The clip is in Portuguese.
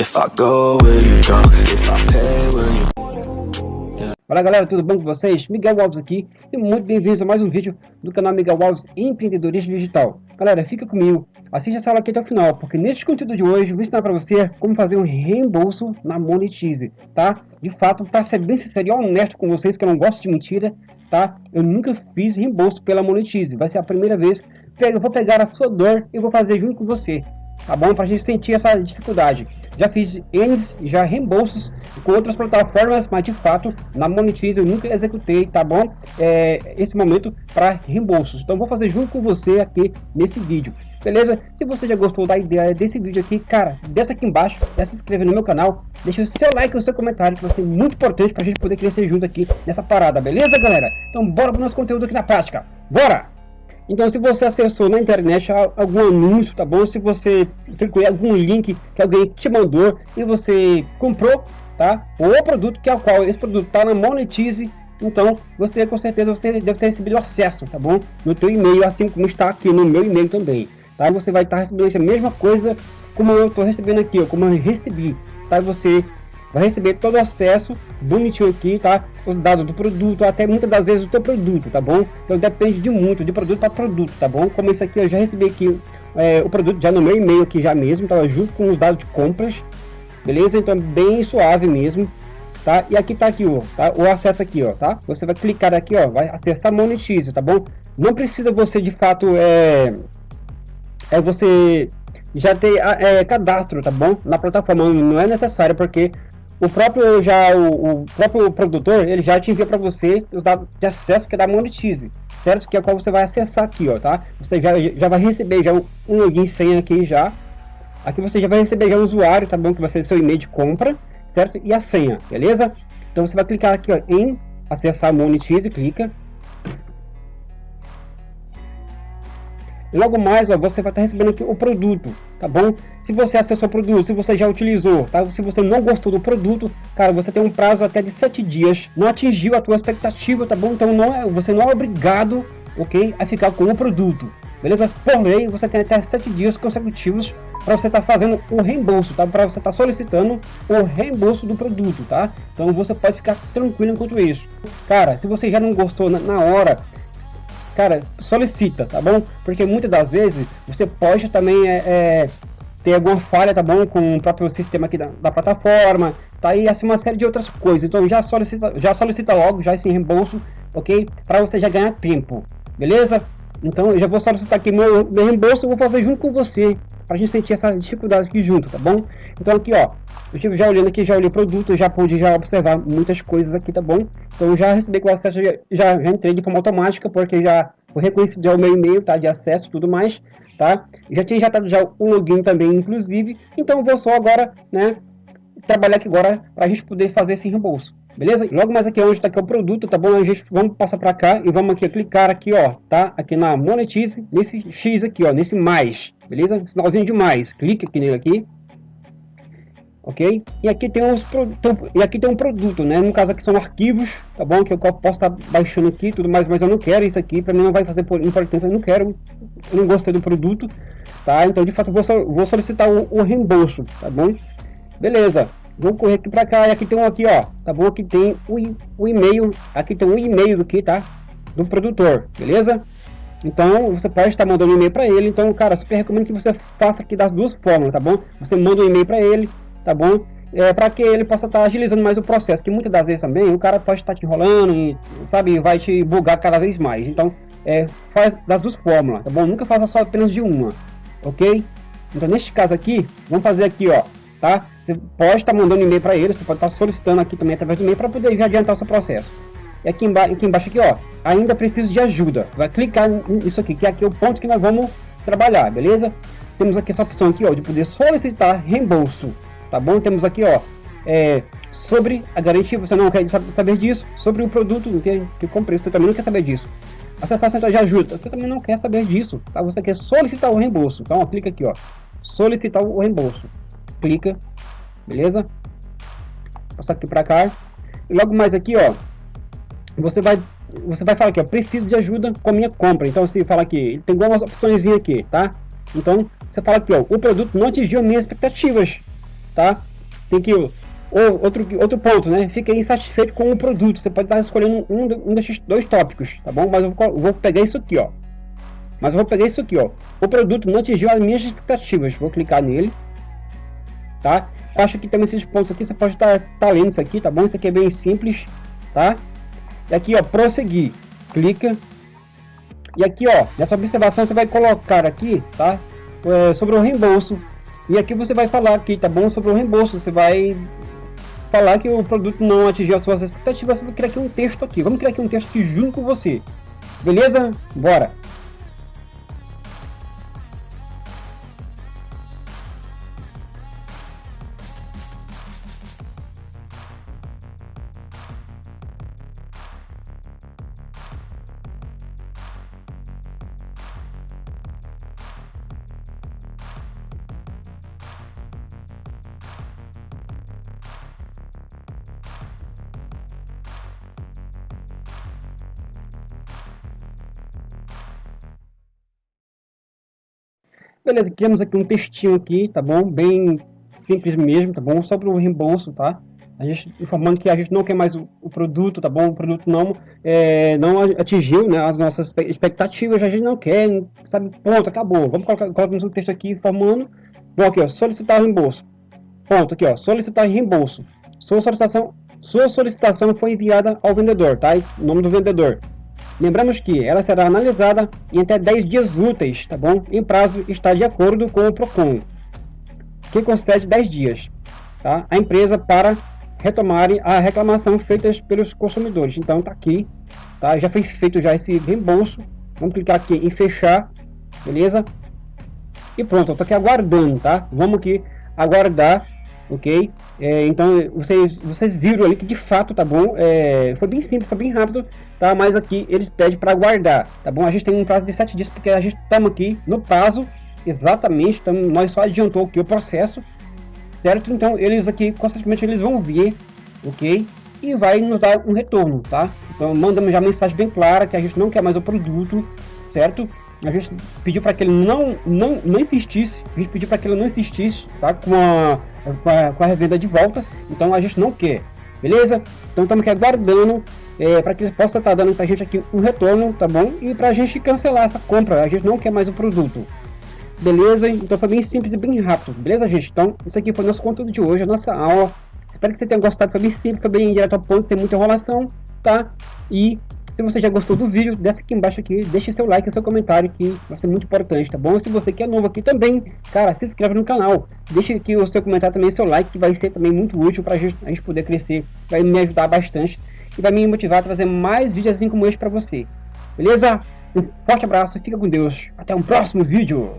If I go, will you? If I pay, will you Fala galera, tudo bom com vocês? Miguel Alves aqui e muito bem-vindos a mais um vídeo do canal Miguel Alves Empreendedorismo Digital. Galera, fica comigo, assista essa aula aqui até o final, porque neste conteúdo de hoje eu vou ensinar para você como fazer um reembolso na Monetize, tá? De fato, para ser bem sincero e honesto com vocês, que eu não gosto de mentira, tá? Eu nunca fiz reembolso pela Monetize, vai ser a primeira vez. Eu vou pegar a sua dor e vou fazer junto com você, tá bom? Para a gente sentir essa dificuldade. Já fiz N já reembolsos com outras plataformas, mas de fato na Monetize eu nunca executei, tá bom? É, esse momento para reembolsos. Então vou fazer junto com você aqui nesse vídeo. Beleza? Se você já gostou da ideia desse vídeo aqui, cara, desce aqui embaixo, já se inscreve no meu canal, deixa o seu like e o seu comentário, que vai ser muito importante para a gente poder crescer junto aqui nessa parada, beleza, galera? Então bora pro nosso conteúdo aqui na prática. Bora! Então, se você acessou na internet algum anúncio, tá bom? Se você clicou em algum link que alguém te mandou e você comprou, tá? O produto que é o qual esse produto está na Monetize, então você com certeza você deve ter recebido acesso, tá bom? No teu e-mail, assim como está aqui no meu e-mail também, tá? Você vai estar recebendo a mesma coisa como eu estou recebendo aqui, ó, como eu recebi, tá? Você vai receber todo o acesso bonitinho aqui, tá? Os dados do produto, até muitas das vezes o teu produto, tá bom? Então depende de muito, de produto para produto, tá bom? Como esse aqui eu já recebi aqui é, o produto já no meu e-mail aqui já mesmo, tá? Junto com os dados de compras, beleza? Então bem suave mesmo, tá? E aqui tá aqui, ó, tá? O acesso aqui, ó, tá? Você vai clicar aqui, ó, vai acessar Monetize, tá bom? Não precisa você de fato é, é você já ter é, cadastro, tá bom? Na plataforma não é necessário porque o próprio já o, o, próprio produtor ele já te envia para você os dados de acesso que é da Monetize, certo? Que é qual você vai acessar aqui, ó, tá? Você já, já vai receber já um, login senha aqui já. Aqui você já vai receber já o usuário, tá bom? Que vai ser seu e-mail de compra, certo? E a senha, beleza? Então você vai clicar aqui ó, em acessar Monetize, clica. Logo mais, ó, você vai estar recebendo aqui o produto, tá bom? Se você acessou o produto, se você já utilizou, tá? Se você não gostou do produto, cara, você tem um prazo até de 7 dias, não atingiu a tua expectativa, tá bom? Então não é, você não é obrigado, ok, a ficar com o produto, beleza? Por lei, você tem até 7 dias consecutivos para você estar tá fazendo o reembolso, tá? Para você estar tá solicitando o reembolso do produto, tá? Então você pode ficar tranquilo enquanto isso. Cara, se você já não gostou na, na hora, cara, solicita, tá bom? Porque muitas das vezes você pode também é, é, ter alguma falha, tá bom? Com o próprio sistema aqui da, da plataforma, tá aí assim uma série de outras coisas. Então já solicita, já solicita logo já esse reembolso, ok? Para você já ganhar tempo, beleza? Então eu já vou solicitar aqui meu, meu reembolso, eu vou fazer junto com você, para a gente sentir essa dificuldade aqui junto, tá bom? Então aqui ó, eu já olhando aqui, já olhei produto, já pude já observar muitas coisas aqui, tá bom? Então já recebi com o acesso, já, já, entrei de forma automática, porque já foi reconhecido já o meu e-mail, tá? De acesso tudo mais, tá? Já tinha já dado já o login também, inclusive, então vou só agora, né, trabalhar aqui agora para a gente poder fazer esse reembolso. Beleza? Logo mais aqui onde está aqui o produto, tá bom? A gente vamos passar para cá e vamos aqui clicar aqui, ó, tá? Aqui na Monetize, nesse X aqui, ó, nesse mais, beleza? Sinalzinho de mais. Clique aqui nele aqui. Ok? E aqui tem uns e aqui tem um produto, né? No caso aqui são arquivos, tá bom? Que eu posso estar tá baixando aqui tudo mais, mas eu não quero isso aqui, para mim não vai fazer importância, eu não quero, eu não gostei do produto, tá? Então de fato vou, vou solicitar o, o reembolso, tá bom? Beleza. Vou correr aqui para cá e aqui tem um aqui, ó. Tá bom? Aqui tem o, e-mail. Aqui tem um e-mail aqui, tá? Do produtor, beleza? Então, você pode estar mandando um e-mail para ele. Então, cara, super recomendo que você faça aqui das duas formas, tá bom? Você manda um e-mail para ele, tá bom? É, para que ele possa estar agilizando mais o processo, que muitas das vezes também o cara pode estar te enrolando e, sabe, vai te bugar cada vez mais. Então, é, faz das duas fórmulas, tá bom? Nunca faça só apenas de uma, ok? Então, neste caso aqui, vamos fazer aqui, ó, tá? Você pode estar mandando e-mail para ele, você pode estar solicitando aqui também através do e-mail para poder adiantar o seu processo. E aqui, aqui embaixo aqui, ó, ainda preciso de ajuda. Vai clicar nisso aqui, que aqui é o ponto que nós vamos trabalhar, beleza? Temos aqui essa opção aqui, ó, de poder solicitar reembolso, tá bom? Temos aqui, ó, é, sobre a garantia, você não quer saber disso, sobre o produto que, que eu comprei, você também não quer saber disso. Acessar a central de ajuda, você também não quer saber disso, tá? Você quer solicitar o reembolso, então ó, clica aqui, ó, solicitar o reembolso, clica, beleza? Passar aqui para cá. E logo mais aqui, ó, você vai você vai falar aqui, ó, preciso de ajuda com a minha compra. Então você fala aqui, tem algumas opções aqui, tá? Então você fala aqui, ó, o produto não atingiu minhas expectativas, tá? tem que ou, outro, outro ponto, né? Fica insatisfeito com o produto. Você pode estar escolhendo um, um desses dois tópicos, tá bom? Mas eu vou, vou pegar isso aqui, ó. Mas vou pegar isso aqui, ó. O produto não atingiu as minhas expectativas. Vou clicar nele, tá? Acho que tem esses pontos aqui, você pode estar tá lendo isso aqui, tá bom? Isso aqui é bem simples, tá? E aqui, ó, prosseguir. Clica. E aqui, ó, nessa observação você vai colocar aqui, tá? É, sobre o reembolso. E aqui você vai falar aqui, tá bom? Sobre o reembolso. Você vai falar que o produto não atingiu as suas expectativas. Você vai criar aqui um texto aqui. Vamos criar aqui um texto aqui junto com você. Beleza? Bora! Beleza, criamos aqui um textinho aqui, tá bom? Bem simples mesmo, tá bom? Sobre o reembolso, tá? A gente informando que a gente não quer mais o, o produto, tá bom? O produto não, é, não atingiu né, as nossas expectativas, a gente não quer, sabe? Ponto, acabou. Vamos colocar, colocar um texto aqui informando. Bom, aqui, ó, solicitar reembolso. Ponto, aqui, ó, solicitar reembolso. Sua solicitação, sua solicitação foi enviada ao vendedor, tá? O nome do vendedor. Lembramos que ela será analisada em até 10 dias úteis, tá bom? Em prazo está de acordo com o PROCON, que concede 10 dias, tá? A empresa para retomar a reclamação feita pelos consumidores. Então tá aqui, tá? Já foi feito já esse reembolso. Vamos clicar aqui em fechar, beleza? E pronto, eu tô aqui aguardando, tá? Vamos aqui aguardar ok? É, então vocês, vocês viram ali que de fato, tá bom? É, foi bem simples, foi bem rápido, tá? Mas aqui eles pedem para guardar, tá bom? A gente tem um prazo de 7 dias porque a gente estamos aqui no prazo, exatamente, então nós só adiantou aqui o processo, certo? Então eles aqui constantemente eles vão ver, ok? E vai nos dar um retorno, tá? Então mandamos já mensagem bem clara que a gente não quer mais o produto, certo? A gente pediu para que ele não, não, não insistisse, a gente pediu para que ele não insistisse, tá? Com a, com a, com a revenda de volta, então a gente não quer, beleza? Então estamos aqui aguardando é, para que ele possa estar tá dando para a gente aqui um retorno, tá bom? E para a gente cancelar essa compra, a gente não quer mais o produto. Beleza? Então foi bem simples e bem rápido, beleza gente? Então isso aqui foi nosso conteúdo de hoje, a nossa aula. Espero que você tenha gostado, foi bem simples, foi bem direto ao ponto, tem muita enrolação, tá? E se você já gostou do vídeo, desce aqui embaixo aqui, deixe seu like e seu comentário que vai ser muito importante, tá bom? E se você que é novo aqui também, cara, se inscreve no canal. Deixe aqui o seu comentário também, seu like, que vai ser também muito útil para a gente poder crescer. Vai me ajudar bastante e vai me motivar a trazer mais vídeos assim como este para você. Beleza? Um forte abraço, fica com Deus. Até um próximo vídeo.